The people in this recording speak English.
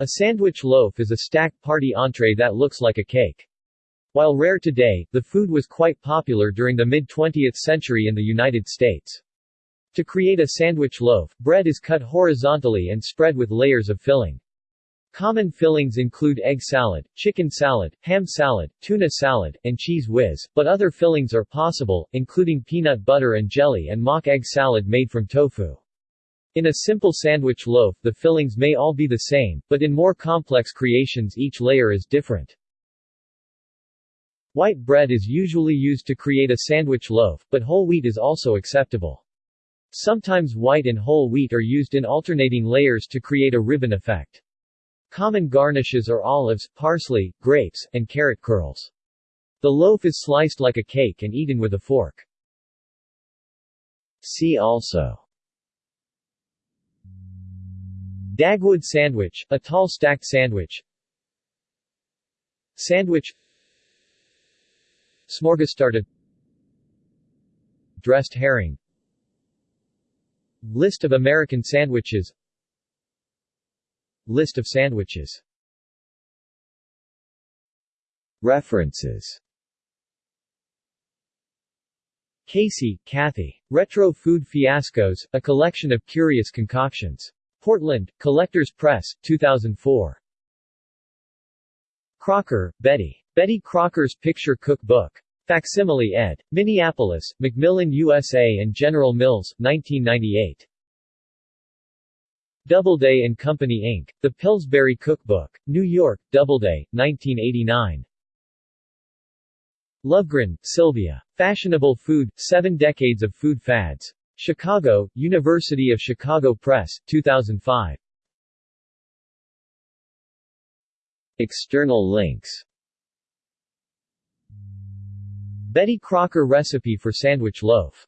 A sandwich loaf is a stacked party entree that looks like a cake. While rare today, the food was quite popular during the mid-20th century in the United States. To create a sandwich loaf, bread is cut horizontally and spread with layers of filling. Common fillings include egg salad, chicken salad, ham salad, tuna salad, and Cheez Whiz, but other fillings are possible, including peanut butter and jelly and mock egg salad made from tofu. In a simple sandwich loaf the fillings may all be the same, but in more complex creations each layer is different. White bread is usually used to create a sandwich loaf, but whole wheat is also acceptable. Sometimes white and whole wheat are used in alternating layers to create a ribbon effect. Common garnishes are olives, parsley, grapes, and carrot curls. The loaf is sliced like a cake and eaten with a fork. See also Dagwood sandwich, a tall stacked sandwich. Sandwich. Smörgåstårta Dressed herring. List of American sandwiches. List of sandwiches. References. Casey, Kathy. Retro Food Fiascos, a collection of curious concoctions. Portland, Collectors Press, 2004. Crocker, Betty. Betty Crocker's Picture Cook Book. Facsimile ed. Minneapolis, Macmillan USA and General Mills, 1998. Doubleday and Company Inc., The Pillsbury Cookbook. New York, Doubleday, 1989. Lovegren, Sylvia. Fashionable Food, Seven Decades of Food Fads. Chicago, University of Chicago Press, 2005. External links Betty Crocker recipe for sandwich loaf